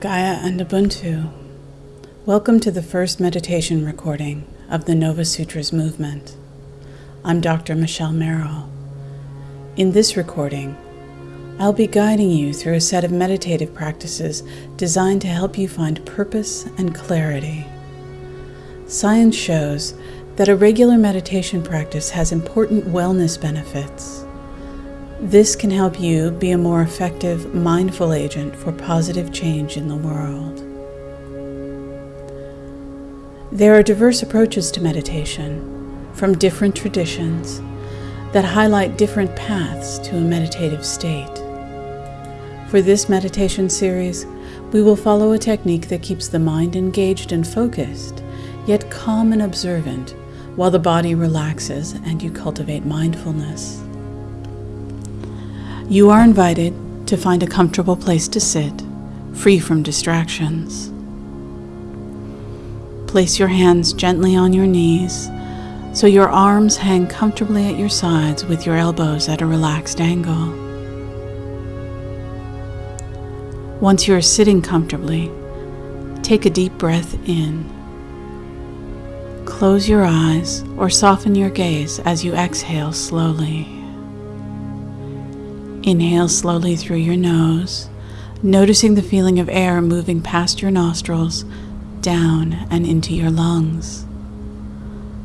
Gaia and Ubuntu. Welcome to the first meditation recording of the Nova Sutras movement. I'm Dr. Michelle Merrill. In this recording, I'll be guiding you through a set of meditative practices designed to help you find purpose and clarity. Science shows that a regular meditation practice has important wellness benefits this can help you be a more effective, mindful agent for positive change in the world. There are diverse approaches to meditation from different traditions that highlight different paths to a meditative state. For this meditation series, we will follow a technique that keeps the mind engaged and focused, yet calm and observant, while the body relaxes and you cultivate mindfulness. You are invited to find a comfortable place to sit, free from distractions. Place your hands gently on your knees so your arms hang comfortably at your sides with your elbows at a relaxed angle. Once you are sitting comfortably, take a deep breath in. Close your eyes or soften your gaze as you exhale slowly. Inhale slowly through your nose, noticing the feeling of air moving past your nostrils, down and into your lungs.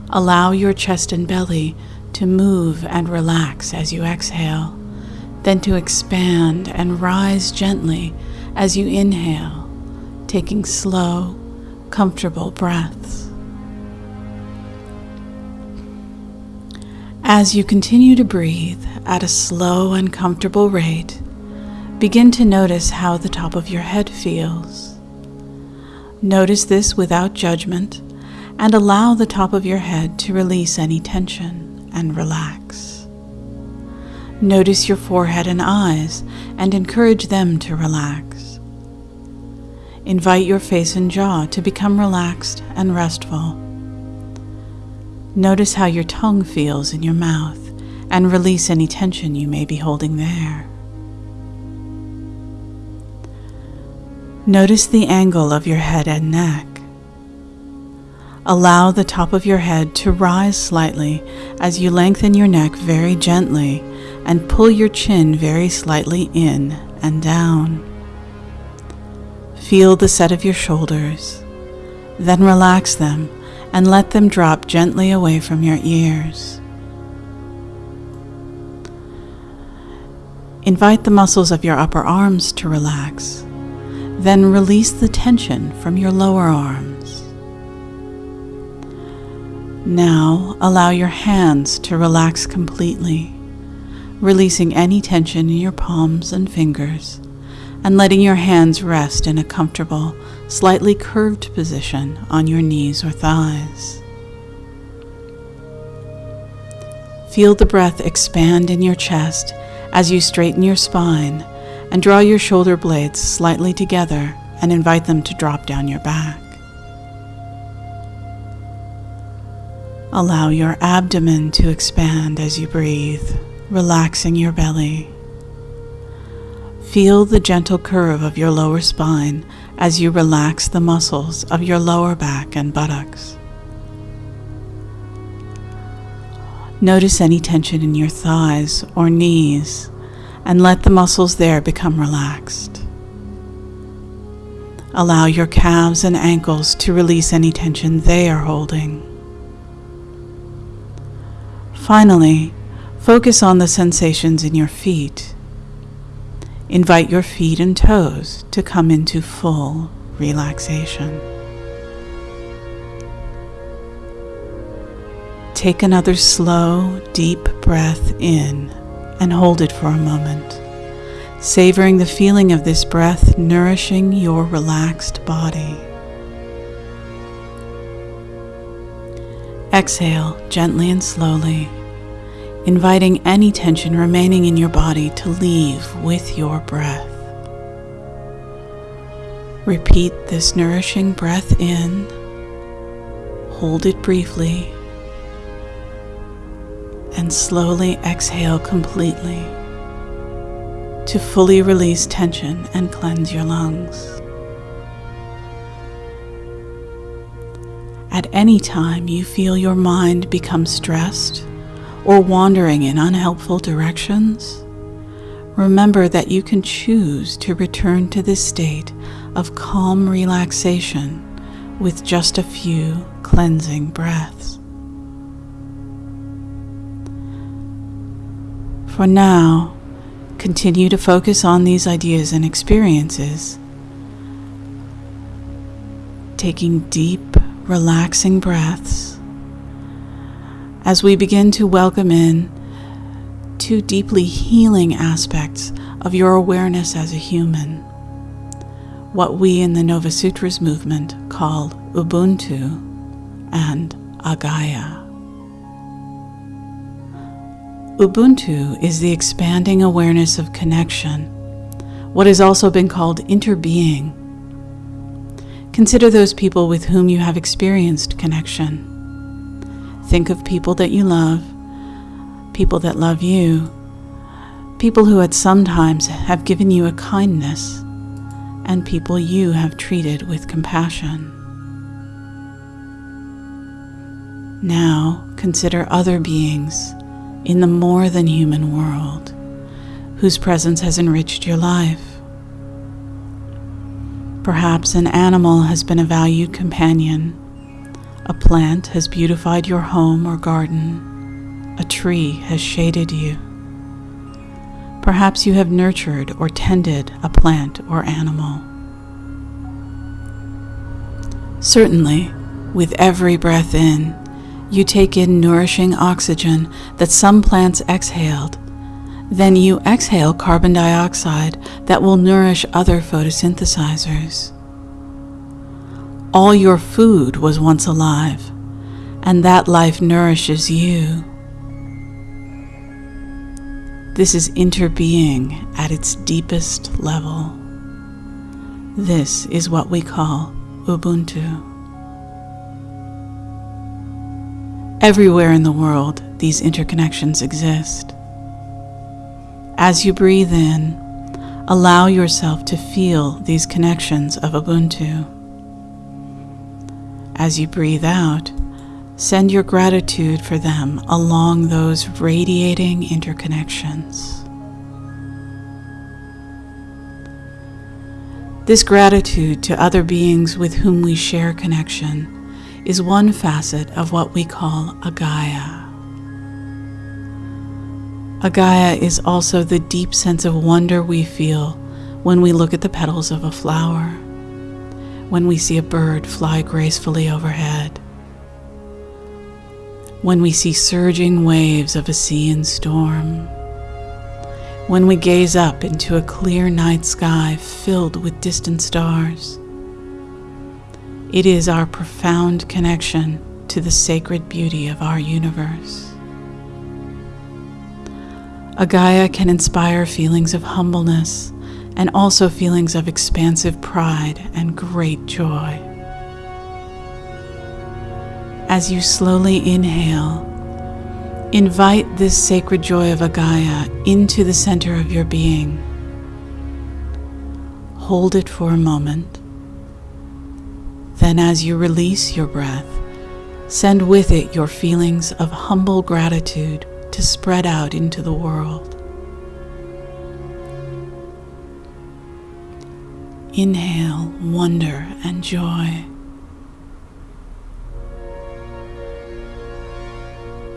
Allow your chest and belly to move and relax as you exhale, then to expand and rise gently as you inhale, taking slow, comfortable breaths. As you continue to breathe at a slow and comfortable rate, begin to notice how the top of your head feels. Notice this without judgment and allow the top of your head to release any tension and relax. Notice your forehead and eyes and encourage them to relax. Invite your face and jaw to become relaxed and restful. Notice how your tongue feels in your mouth and release any tension you may be holding there. Notice the angle of your head and neck. Allow the top of your head to rise slightly as you lengthen your neck very gently and pull your chin very slightly in and down. Feel the set of your shoulders, then relax them and let them drop gently away from your ears. Invite the muscles of your upper arms to relax, then release the tension from your lower arms. Now allow your hands to relax completely, releasing any tension in your palms and fingers and letting your hands rest in a comfortable, slightly curved position on your knees or thighs. Feel the breath expand in your chest as you straighten your spine and draw your shoulder blades slightly together and invite them to drop down your back. Allow your abdomen to expand as you breathe, relaxing your belly. Feel the gentle curve of your lower spine as you relax the muscles of your lower back and buttocks. Notice any tension in your thighs or knees and let the muscles there become relaxed. Allow your calves and ankles to release any tension they are holding. Finally, focus on the sensations in your feet Invite your feet and toes to come into full relaxation. Take another slow, deep breath in and hold it for a moment, savoring the feeling of this breath nourishing your relaxed body. Exhale gently and slowly inviting any tension remaining in your body to leave with your breath. Repeat this nourishing breath in, hold it briefly, and slowly exhale completely to fully release tension and cleanse your lungs. At any time you feel your mind become stressed or wandering in unhelpful directions, remember that you can choose to return to this state of calm relaxation with just a few cleansing breaths. For now, continue to focus on these ideas and experiences, taking deep, relaxing breaths as we begin to welcome in two deeply healing aspects of your awareness as a human. What we in the Nova Sutras movement call Ubuntu and Agaya. Ubuntu is the expanding awareness of connection, what has also been called interbeing. Consider those people with whom you have experienced connection. Think of people that you love, people that love you, people who at some times have given you a kindness, and people you have treated with compassion. Now consider other beings in the more than human world whose presence has enriched your life. Perhaps an animal has been a valued companion, a plant has beautified your home or garden, a tree has shaded you. Perhaps you have nurtured or tended a plant or animal. Certainly, with every breath in, you take in nourishing oxygen that some plants exhaled. Then you exhale carbon dioxide that will nourish other photosynthesizers. All your food was once alive, and that life nourishes you. This is interbeing at its deepest level. This is what we call Ubuntu. Everywhere in the world, these interconnections exist. As you breathe in, allow yourself to feel these connections of Ubuntu. As you breathe out, send your gratitude for them along those radiating interconnections. This gratitude to other beings with whom we share connection is one facet of what we call Agaya. Agaya is also the deep sense of wonder we feel when we look at the petals of a flower, when we see a bird fly gracefully overhead, when we see surging waves of a sea in storm, when we gaze up into a clear night sky filled with distant stars. It is our profound connection to the sacred beauty of our universe. Agaya can inspire feelings of humbleness and also feelings of expansive pride and great joy. As you slowly inhale, invite this sacred joy of Agaya into the center of your being. Hold it for a moment then, as you release your breath, send with it your feelings of humble gratitude to spread out into the world. Inhale wonder and joy.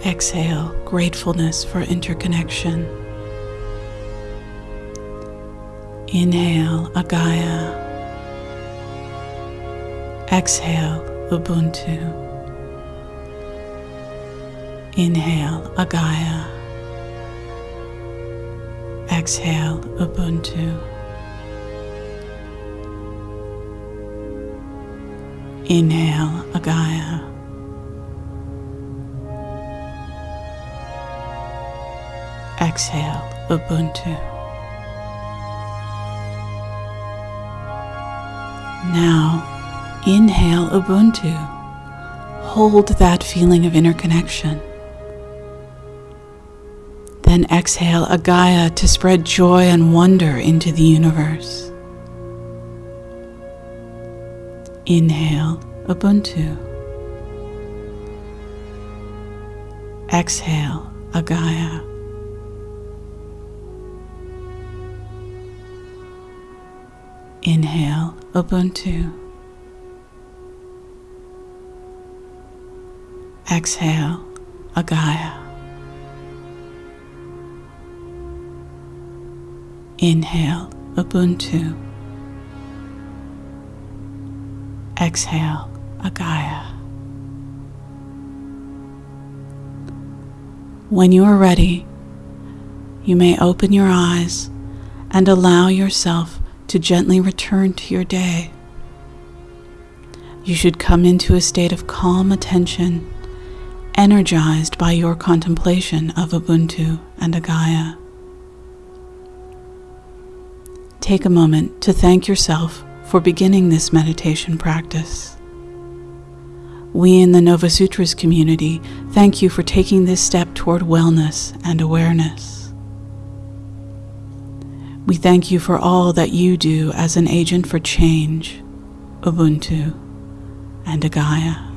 Exhale gratefulness for interconnection. Inhale Agaya. Exhale Ubuntu. Inhale Agaya. Exhale Ubuntu. Inhale Agaya. Exhale Ubuntu. Now, Inhale Ubuntu. Hold that feeling of interconnection. Then exhale Agaya to spread joy and wonder into the universe. Inhale Ubuntu. Exhale, Agaya. Inhale, Ubuntu. Exhale, Agaya. Inhale, Ubuntu. Exhale, Agaya. When you are ready, you may open your eyes and allow yourself to gently return to your day. You should come into a state of calm attention, energized by your contemplation of Ubuntu and Agaya. Take a moment to thank yourself for beginning this meditation practice. We in the Nova Sutras community thank you for taking this step toward wellness and awareness. We thank you for all that you do as an agent for change, Ubuntu, and Agaya.